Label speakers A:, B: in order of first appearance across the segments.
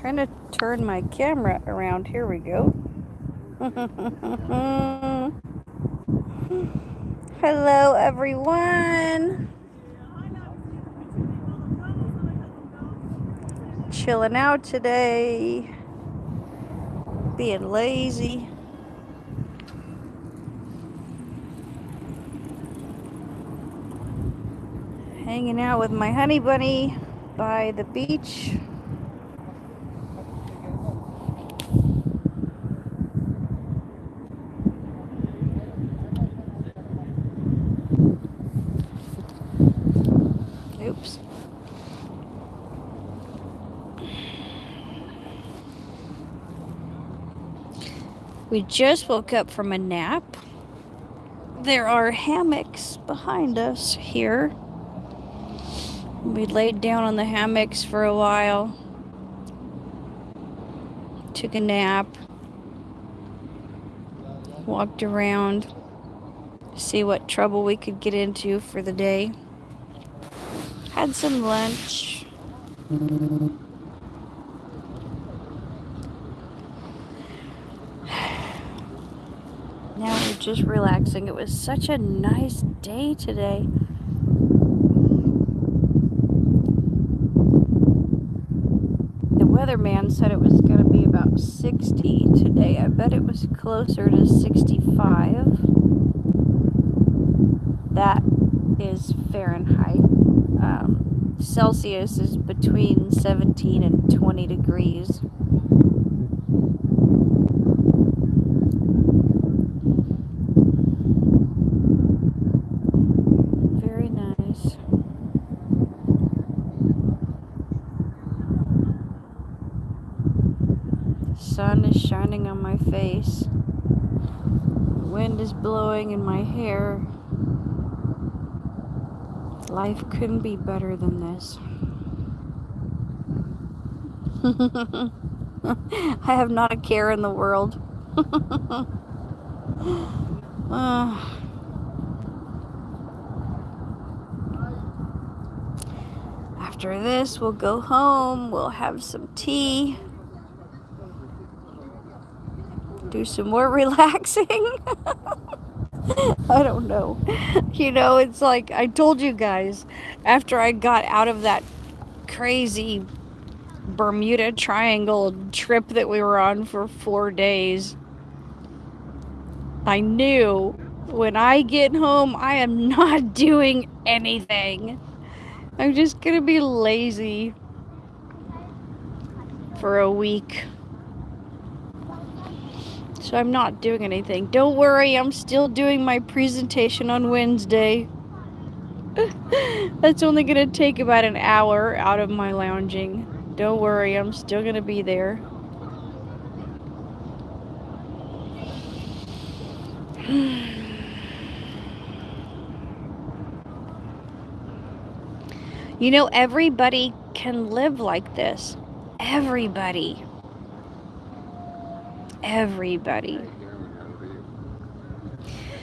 A: trying to turn my camera around. Here we go. Hello, everyone. Chilling out today. Being lazy. Hanging out with my honey bunny by the beach. We just woke up from a nap. There are hammocks behind us here. We laid down on the hammocks for a while. Took a nap. Walked around. See what trouble we could get into for the day. Had some lunch. Now we're just relaxing. It was such a nice day today. The weatherman said it was going to be about 60 today. I bet it was closer to 65. That is Fahrenheit. Um, Celsius is between 17 and 20 degrees. Very nice. The sun is shining on my face. The wind is blowing in my hair. Life couldn't be better than this. I have not a care in the world. Ah. After this, we'll go home, we'll have some tea, do some more relaxing. I don't know. You know, it's like I told you guys after I got out of that crazy Bermuda Triangle trip that we were on for four days. I knew when I get home, I am not doing anything. I'm just gonna be lazy for a week. So I'm not doing anything. Don't worry, I'm still doing my presentation on Wednesday. That's only gonna take about an hour out of my lounging. Don't worry, I'm still gonna be there. You know, everybody can live like this. Everybody. Everybody.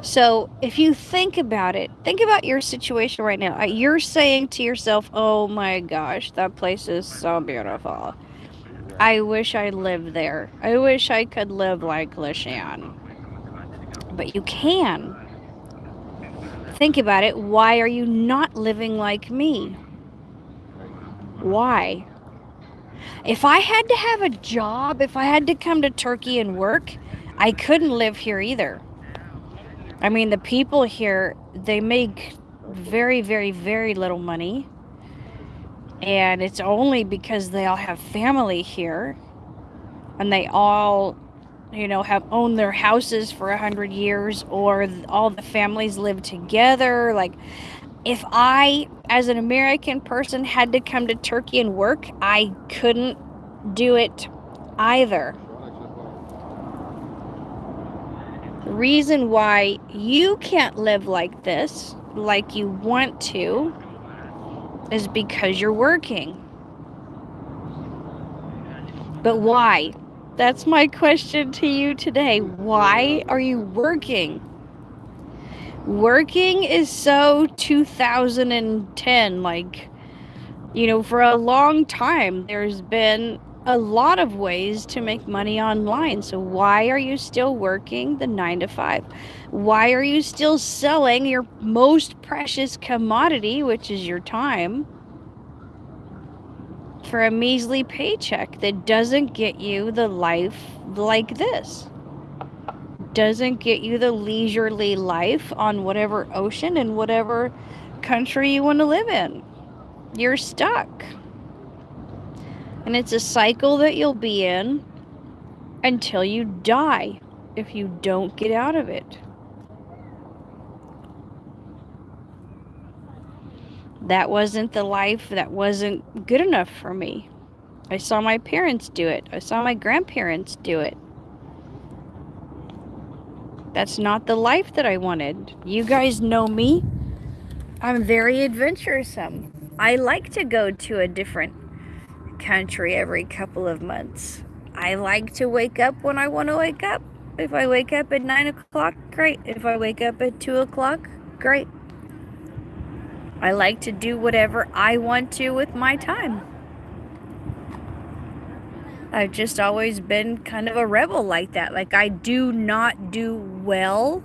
A: So, if you think about it, think about your situation right now. Uh, You're saying to yourself, oh my gosh, that place is so beautiful. I wish I lived there. I wish I could live like LaShan. But you can. Think about it. Why are you not living like me? Why? If I had to have a job, if I had to come to Turkey and work, I couldn't live here either. I mean, the people here, they make very, very, very little money. And it's only because they all have family here and they all, you know, have owned their houses for a hundred years or all the families live together. Like, if I, as an American person, had to come to Turkey and work, I couldn't do it either. The reason why you can't live like this, like you want to, is because you're working. But why? That's my question to you today. Why are you working? Working is so 2010. Like, you know, for a long time, there's been a lot of ways to make money online. So, why are you still working the nine to five? Why are you still selling your most precious commodity, which is your time, for a measly paycheck that doesn't get you the life like this? Doesn't get you the leisurely life on whatever ocean and whatever country you want to live in. You're stuck. And it's a cycle that you'll be in until you die if you don't get out of it. That wasn't the life that wasn't good enough for me. I saw my parents do it. I saw my grandparents do it. That's not the life that I wanted. You guys know me. I'm very adventuresome. I like to go to a different country every couple of months. I like to wake up when I want to wake up. If I wake up at 9 o'clock, great. If I wake up at 2 o'clock, great. I like to do whatever I want to with my time. I've just always been kind of a rebel like that. Like, I do not do well.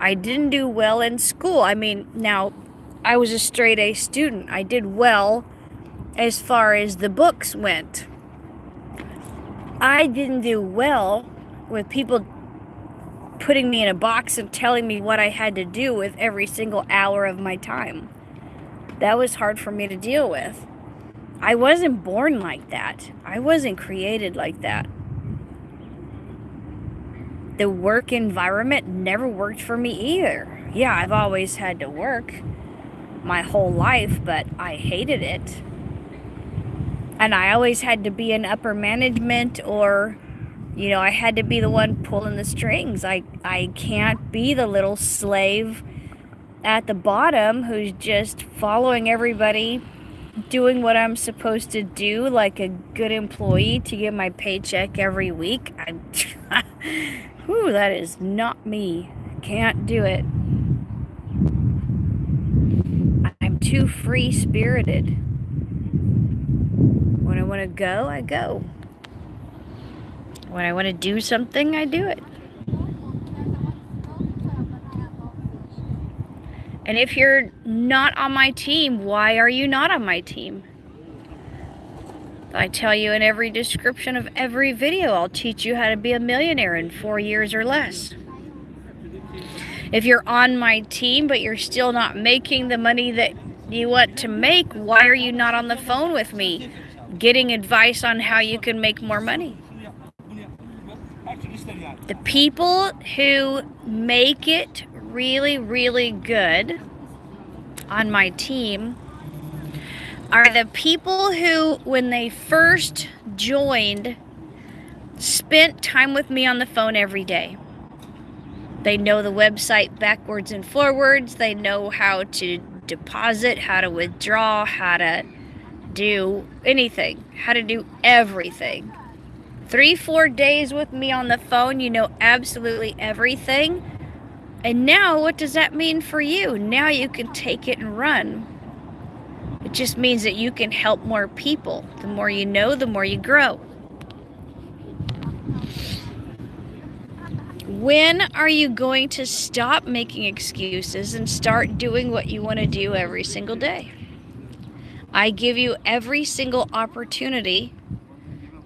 A: I didn't do well in school. I mean, now, I was a straight A student. I did well as far as the books went. I didn't do well with people putting me in a box and telling me what I had to do with every single hour of my time. That was hard for me to deal with. I wasn't born like that. I wasn't created like that. The work environment never worked for me either. Yeah, I've always had to work my whole life, but I hated it and I always had to be in upper management or you know, I had to be the one pulling the strings. I I can't be the little slave at the bottom who's just following everybody doing what I'm supposed to do like a good employee to get my paycheck every week. I Whew, that is not me. Can't do it. I'm too free-spirited. When I want to go, I go. When I want to do something, I do it. And if you're not on my team, why are you not on my team? I tell you in every description of every video, I'll teach you how to be a millionaire in four years or less. If you're on my team, but you're still not making the money that you want to make, why are you not on the phone with me? getting advice on how you can make more money. The people who make it really, really good on my team are the people who, when they first joined, spent time with me on the phone every day. They know the website backwards and forwards. They know how to deposit, how to withdraw, how to do anything, how to do everything. Three, four days with me on the phone, you know absolutely everything. And now, what does that mean for you? Now you can take it and run. It just means that you can help more people. The more you know, the more you grow. When are you going to stop making excuses and start doing what you want to do every single day? I give you every single opportunity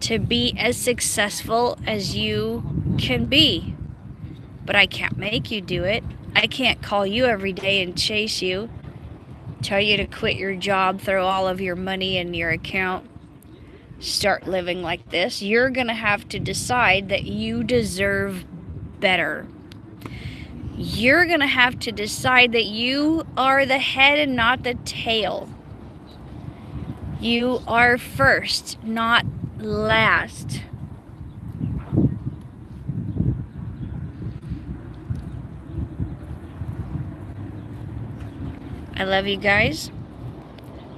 A: to be as successful as you can be. But I can't make you do it. I can't call you every day and chase you, tell you to quit your job, throw all of your money in your account, start living like this. You're going to have to decide that you deserve better. You're going to have to decide that you are the head and not the tail. You are first, not last. I love you guys.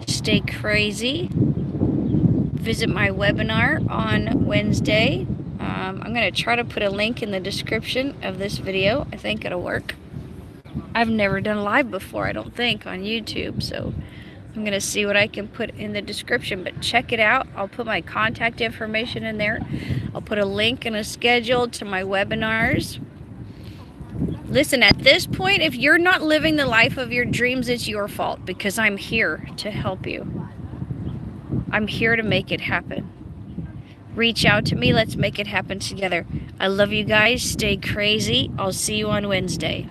A: Stay crazy. Visit my webinar on Wednesday. Um, I'm going to try to put a link in the description of this video. I think it'll work. I've never done live before, I don't think, on YouTube, so I'm going to see what I can put in the description, but check it out. I'll put my contact information in there. I'll put a link and a schedule to my webinars. Listen, at this point, if you're not living the life of your dreams, it's your fault because I'm here to help you. I'm here to make it happen. Reach out to me. Let's make it happen together. I love you guys. Stay crazy. I'll see you on Wednesday.